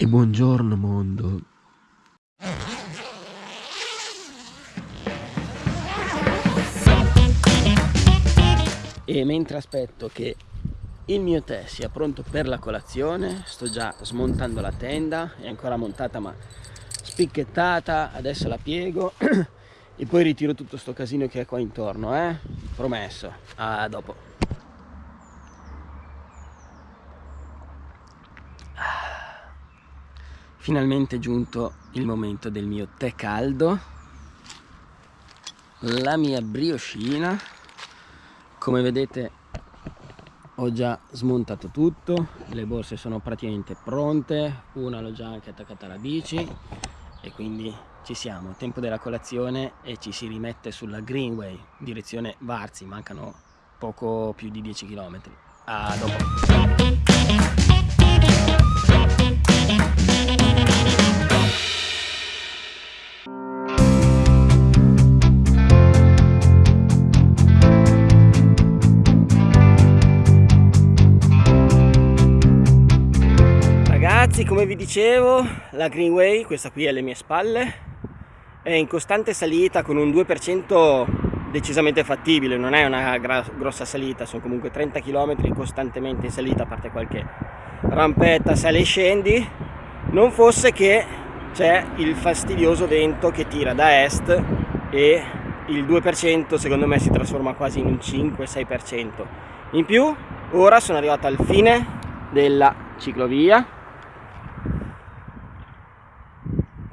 E buongiorno mondo. E mentre aspetto che il mio tè sia pronto per la colazione, sto già smontando la tenda, è ancora montata ma spicchettata, adesso la piego e poi ritiro tutto sto casino che è qua intorno, eh? Promesso. A dopo. Finalmente è giunto il momento del mio tè caldo la mia brioscina. Come vedete ho già smontato tutto le borse sono praticamente pronte una l'ho già anche attaccata alla bici e quindi ci siamo. Tempo della colazione e ci si rimette sulla Greenway direzione Varzi mancano poco più di 10 km a dopo ragazzi come vi dicevo la Greenway, questa qui alle mie spalle è in costante salita con un 2% decisamente fattibile non è una grossa salita sono comunque 30 km costantemente in salita a parte qualche rampetta sale e scendi. Non fosse che c'è il fastidioso vento che tira da est e il 2% secondo me si trasforma quasi in un 5-6% in più ora sono arrivato al fine della ciclovia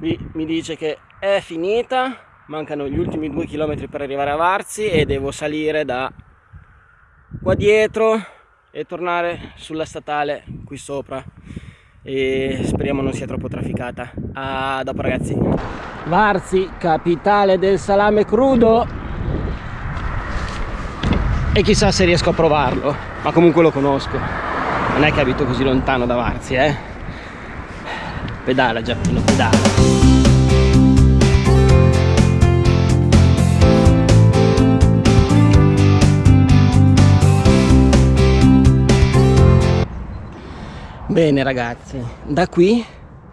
qui mi dice che è finita mancano gli ultimi due chilometri per arrivare a Varzi e devo salire da qua dietro e tornare sulla statale qui sopra. E speriamo non sia troppo trafficata. A dopo ragazzi. Varzi capitale del salame crudo. E chissà se riesco a provarlo ma comunque lo conosco. Non è che abito così lontano da Varzi eh. Pedala Giappino pedala bene ragazzi. Da qui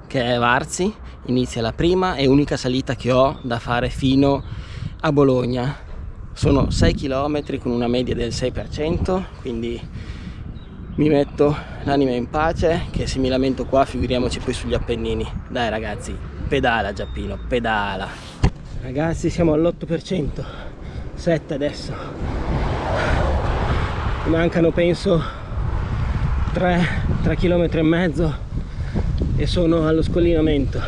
che è Varzi inizia la prima e unica salita che ho da fare fino a Bologna. Sono 6 km con una media del 6% quindi mi metto l'anima in pace che se mi lamento qua figuriamoci poi sugli Appennini. Dai ragazzi pedala Giappino pedala. Ragazzi siamo all'8% 7 adesso. Mancano penso 3 3 km e mezzo e sono allo scollinamento.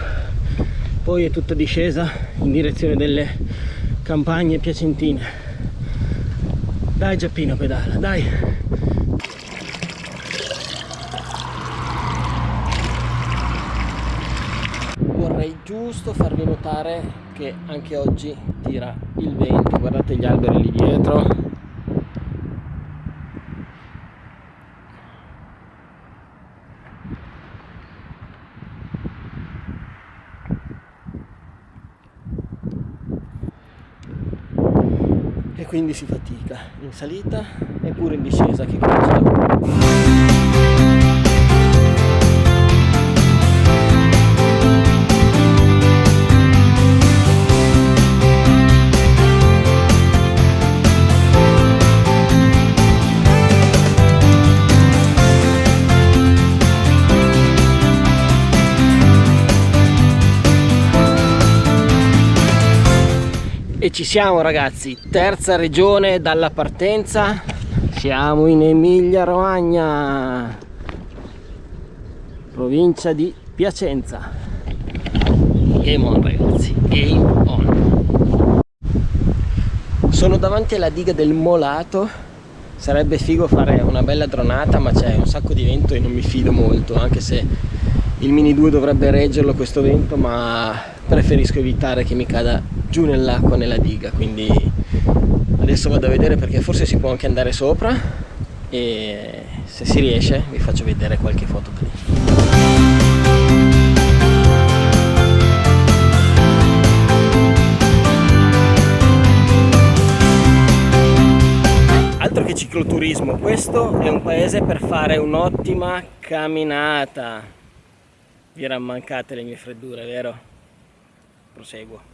Poi è tutta discesa in direzione delle campagne piacentine. Dai Giappino pedala dai. Giusto farvi notare che anche oggi tira il vento. Guardate gli alberi lì dietro quindi si fatica. In salita e pure in discesa che comincia e ci siamo ragazzi. Terza regione dalla partenza. Siamo in Emilia Romagna provincia di Piacenza. Game on ragazzi. Game on. Sono davanti alla diga del Molato. Sarebbe figo fare una bella dronata ma c'è un sacco di vento e non mi fido molto anche se il Mini 2 dovrebbe reggerlo questo vento ma preferisco evitare che mi cada giù nell'acqua nella diga quindi adesso vado a vedere perché forse si può anche andare sopra e se si riesce vi faccio vedere qualche foto da lì altro che cicloturismo questo è un paese per fare un'ottima camminata Vi erano mancate le mie freddure, vero? Proseguo.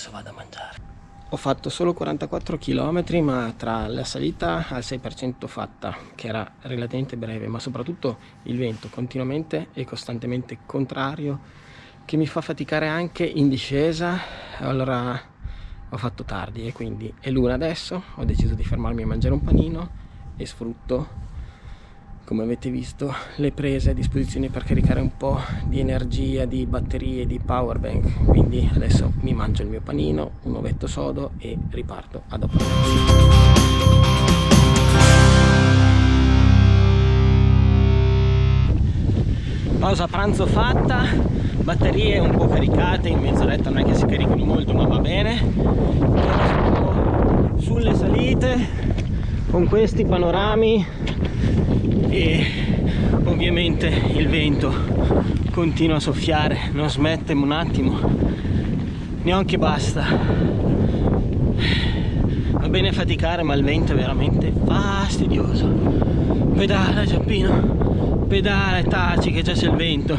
Adesso vado a mangiare. Ho fatto solo 44 km ma tra la salita al 6% fatta che era relativamente breve ma soprattutto il vento continuamente e costantemente contrario che mi fa faticare anche in discesa allora ho fatto tardi e quindi è l'una adesso ho deciso di fermarmi a mangiare un panino e sfrutto come avete visto le prese a disposizione per caricare un po' di energia, di batterie, di power bank. Quindi adesso mi mangio il mio panino, un ovetto sodo e riparto a dopo. Pausa pranzo fatta batterie un po' caricate in mezz'oretta non è che si caricano molto ma va bene. Sulle salite con questi panorami e ovviamente il vento continua a soffiare non smette un attimo neanche basta. Va bene faticare ma il vento è veramente fastidioso. Pedala Giappino pedala e taci che già c'è il vento.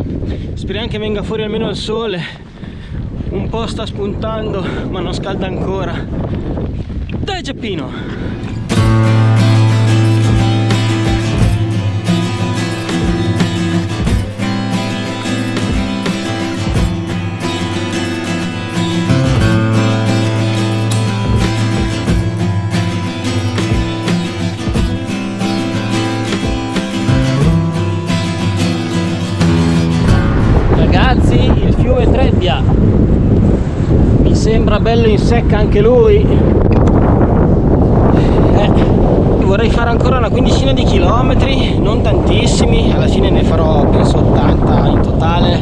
Speriamo che venga fuori almeno il sole. Un po' sta spuntando ma non scalda ancora. Dai Giappino bello in secca anche lui. Eh, vorrei fare ancora una quindicina di chilometri non tantissimi alla fine ne farò penso 80 in totale.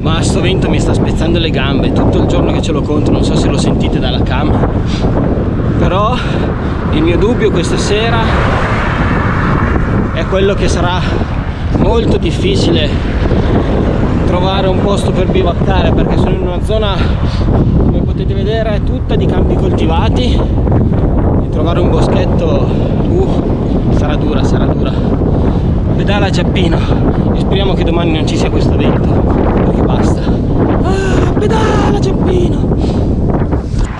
Ma sto vento mi sta spezzando le gambe tutto il giorno che ce l'ho contro non so se lo sentite dalla cam. Però il mio dubbio questa sera è quello che sarà molto difficile trovare un posto per bivaccare perché sono in una zona come potete vedere tutta di campi coltivati. E trovare un boschetto uh, sarà dura sarà dura. Pedala Giappino e speriamo che domani non ci sia questo vento. Perché basta. Ah, pedala Giappino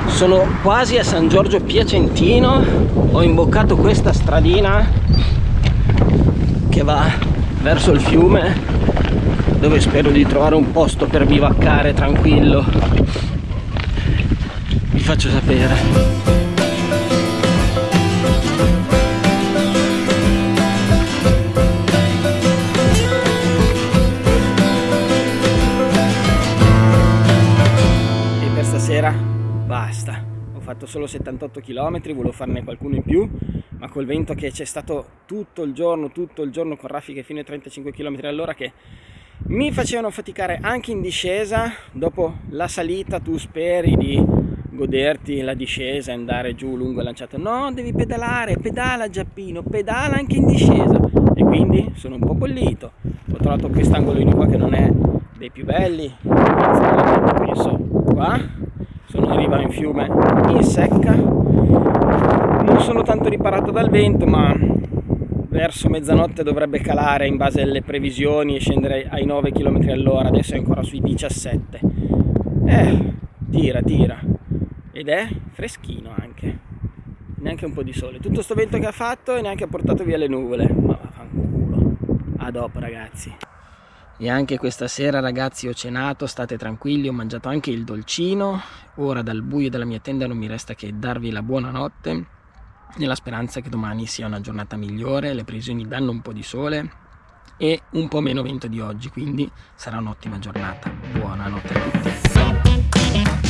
sono quasi a San Giorgio Piacentino. Ho imboccato questa stradina che va verso il fiume dove spero di trovare un posto per bivaccare tranquillo. Vi faccio sapere. E per stasera basta. Ho fatto solo 78 km volevo farne qualcuno in più ma col vento che c'è stato tutto il giorno tutto il giorno con raffiche fino ai 35 km all'ora che mi facevano faticare anche in discesa. Dopo la salita tu speri di goderti la discesa e andare giù lungo il lanciato no devi pedalare pedala Giappino pedala anche in discesa. E quindi sono un po' bollito. Ho trovato quest'angolino qua che non è dei più belli. Penso qua sono in riva in fiume in secca. Non sono tanto riparato dal vento ma verso mezzanotte dovrebbe calare in base alle previsioni e scendere ai 9 km all'ora adesso è ancora sui 17 eh, tira tira. Ed è freschino anche. Neanche un po' di sole. Tutto sto vento che ha fatto e neanche ha portato via le nuvole. Ma vaffanculo. A dopo ragazzi. E anche questa sera ragazzi ho cenato, state tranquilli, ho mangiato anche il dolcino. Ora dal buio della mia tenda non mi resta che darvi la buonanotte nella speranza che domani sia una giornata migliore, le previsioni danno un po' di sole e un po' meno vento di oggi, quindi sarà un'ottima giornata. Buonanotte a tutti.